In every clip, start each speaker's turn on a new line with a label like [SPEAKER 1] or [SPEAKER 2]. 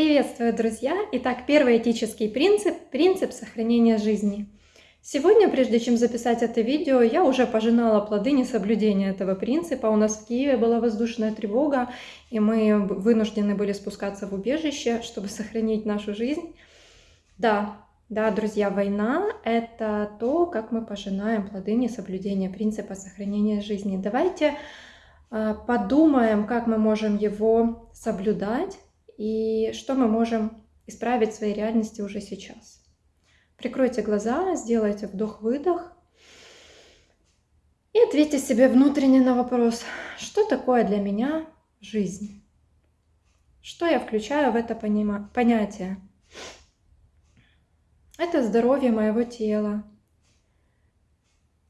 [SPEAKER 1] Приветствую, друзья! Итак, первый этический принцип – принцип сохранения жизни. Сегодня, прежде чем записать это видео, я уже пожинала плоды несоблюдения этого принципа. У нас в Киеве была воздушная тревога, и мы вынуждены были спускаться в убежище, чтобы сохранить нашу жизнь. Да, да, друзья, война – это то, как мы пожинаем плоды несоблюдения принципа сохранения жизни. Давайте а, подумаем, как мы можем его соблюдать, и что мы можем исправить в своей реальности уже сейчас. Прикройте глаза, сделайте вдох-выдох и ответьте себе внутренне на вопрос, что такое для меня жизнь? Что я включаю в это понятие? Это здоровье моего тела,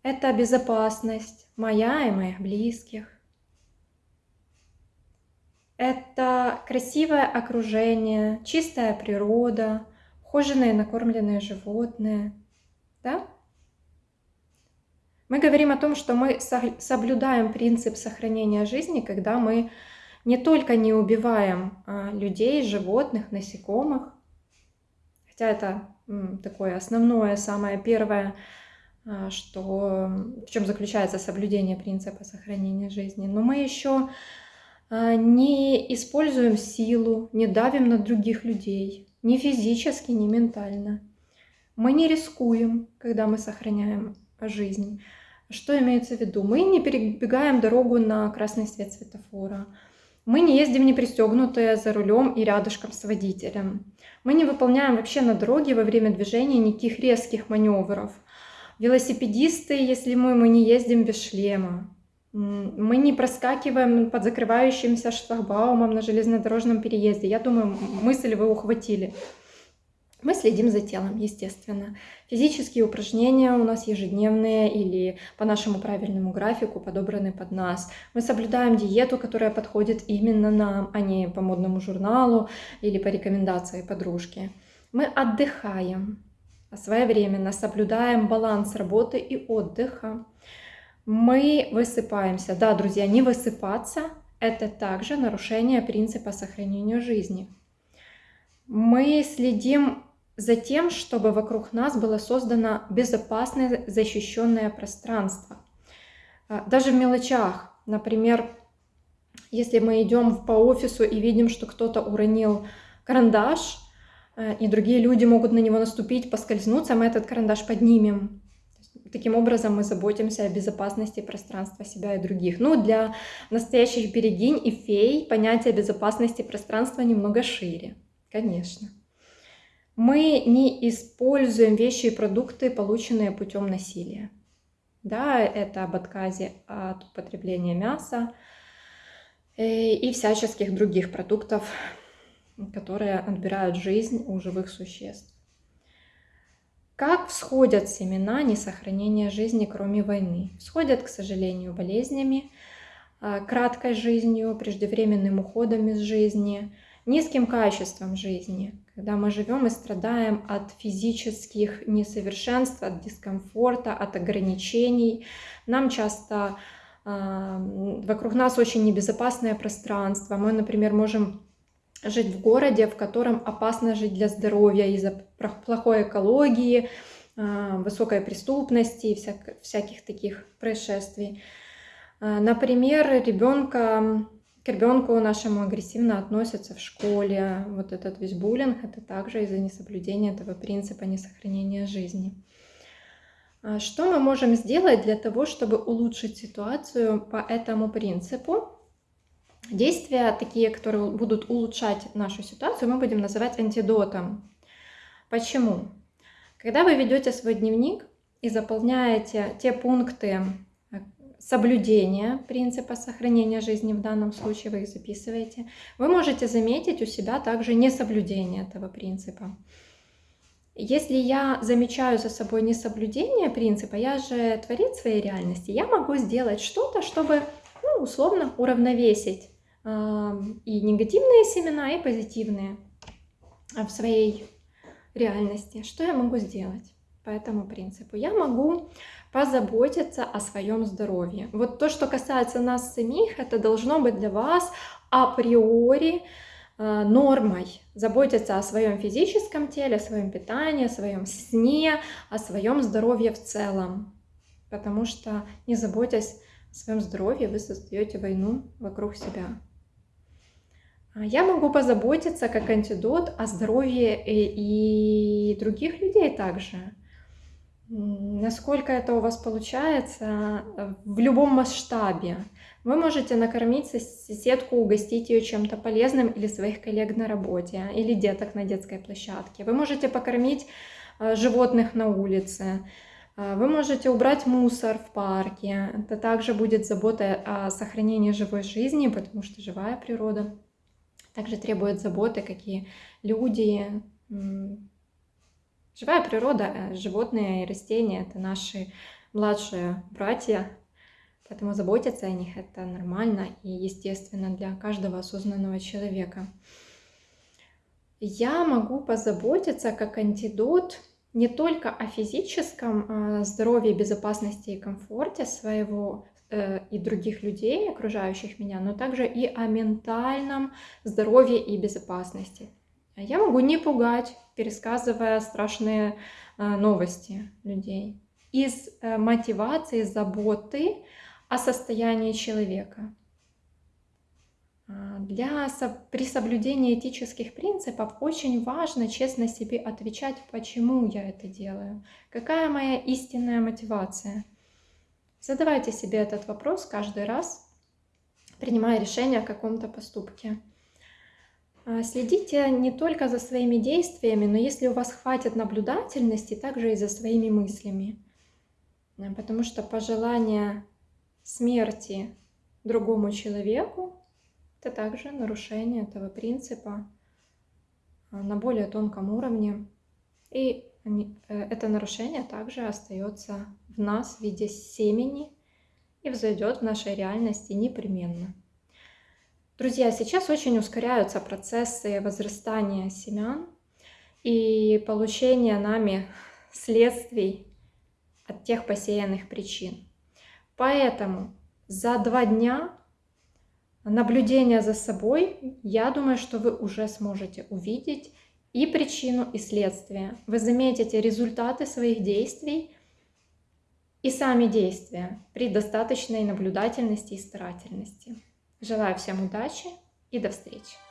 [SPEAKER 1] это безопасность моя и моих близких, это красивое окружение, чистая природа, ухоженные накормленные животные. Да? Мы говорим о том, что мы соблюдаем принцип сохранения жизни, когда мы не только не убиваем а, людей, животных, насекомых, хотя это такое основное, самое первое, а, что, в чем заключается соблюдение принципа сохранения жизни, но мы еще не используем силу, не давим на других людей, ни физически, ни ментально. Мы не рискуем, когда мы сохраняем жизнь. Что имеется в виду? Мы не перебегаем дорогу на красный свет светофора. Мы не ездим не пристегнутые за рулем и рядышком с водителем. Мы не выполняем вообще на дороге во время движения никаких резких маневров. Велосипедисты, если мы, мы не ездим без шлема. Мы не проскакиваем под закрывающимся шлагбаумом на железнодорожном переезде. Я думаю, мысль вы ухватили. Мы следим за телом, естественно. Физические упражнения у нас ежедневные или по нашему правильному графику подобраны под нас. Мы соблюдаем диету, которая подходит именно нам, а не по модному журналу или по рекомендации подружки. Мы отдыхаем своевременно, соблюдаем баланс работы и отдыха мы высыпаемся. Да, друзья, не высыпаться – это также нарушение принципа сохранения жизни. Мы следим за тем, чтобы вокруг нас было создано безопасное защищенное пространство. А, даже в мелочах, например, если мы идем по офису и видим, что кто-то уронил карандаш, э, и другие люди могут на него наступить, поскользнуться, мы этот карандаш поднимем, Таким образом мы заботимся о безопасности пространства себя и других. Ну, для настоящих берегинь и фей понятие безопасности пространства немного шире, конечно. Мы не используем вещи и продукты, полученные путем насилия. Да, это об отказе от употребления мяса э, и всяческих других продуктов, которые отбирают жизнь у живых существ. Как всходят семена несохранения жизни, кроме войны? Всходят, к сожалению, болезнями, а, краткой жизнью, преждевременным уходом из жизни, низким качеством жизни, когда мы живем и страдаем от физических несовершенств, от дискомфорта, от ограничений. Нам часто э, вокруг нас очень небезопасное пространство. Мы, например, можем жить в городе, в котором опасно жить для здоровья из-за плохой экологии, а, высокой преступности и всяк, всяких таких происшествий. А, например, ребенка, к ребенку нашему агрессивно относятся в школе. Вот этот весь буллинг – это также из-за несоблюдения этого принципа несохранения жизни. А, что мы можем сделать для того, чтобы улучшить ситуацию по этому принципу? Действия, такие, которые будут улучшать нашу ситуацию, мы будем называть антидотом. Почему? Когда вы ведете свой дневник и заполняете те пункты э, соблюдения принципа сохранения жизни, в данном случае вы их записываете, вы можете заметить у себя также несоблюдение этого принципа. Если я замечаю за собой несоблюдение принципа, я же творит своей реальности, я могу сделать что-то, чтобы ну, условно уравновесить и негативные семена, и позитивные в своей реальности. Что я могу сделать по этому принципу? Я могу позаботиться о своем здоровье. Вот то, что касается нас самих, это должно быть для вас априори а, нормой заботиться о своем физическом теле, о своем питании, о своем сне, о своем здоровье в целом. Потому что не заботясь о своем здоровье, вы создаете войну вокруг себя. А, я могу позаботиться как антидот о здоровье и, других людей также. Насколько это у вас получается в любом масштабе. Вы можете накормить соседку, угостить ее чем-то полезным или своих коллег на работе, или деток на детской площадке. Вы можете покормить а, животных на улице. Вы можете убрать мусор в парке. Это также будет забота о сохранении живой жизни, потому что живая природа также требует заботы, какие люди. Живая природа, э, животные и растения – это наши младшие братья, поэтому заботиться о них – это нормально и естественно для каждого осознанного человека. Я могу позаботиться как антидот не только о физическом а, здоровье, безопасности и комфорте своего Э, и других людей, окружающих меня, но также и о ментальном здоровье и безопасности. Я могу не пугать, пересказывая страшные э, новости людей. Из э, мотивации, заботы о состоянии человека. Для, при соблюдении этических принципов очень важно честно себе отвечать, почему я это делаю, какая моя истинная мотивация – Задавайте себе этот вопрос каждый раз, принимая решение о каком-то поступке. А, следите не только за своими действиями, но если у вас хватит наблюдательности, также и за своими мыслями. А, потому что пожелание смерти другому человеку – это также нарушение этого принципа а, на более тонком уровне. И это нарушение также остается в нас в виде семени и взойдет в нашей реальности непременно. Друзья, сейчас очень ускоряются процессы возрастания семян и получения нами следствий от тех посеянных причин. Поэтому за два дня наблюдения за собой, я думаю, что вы уже сможете увидеть и причину, и следствие. Вы заметите результаты своих действий и сами действия при достаточной наблюдательности и старательности. Желаю всем удачи и до встречи!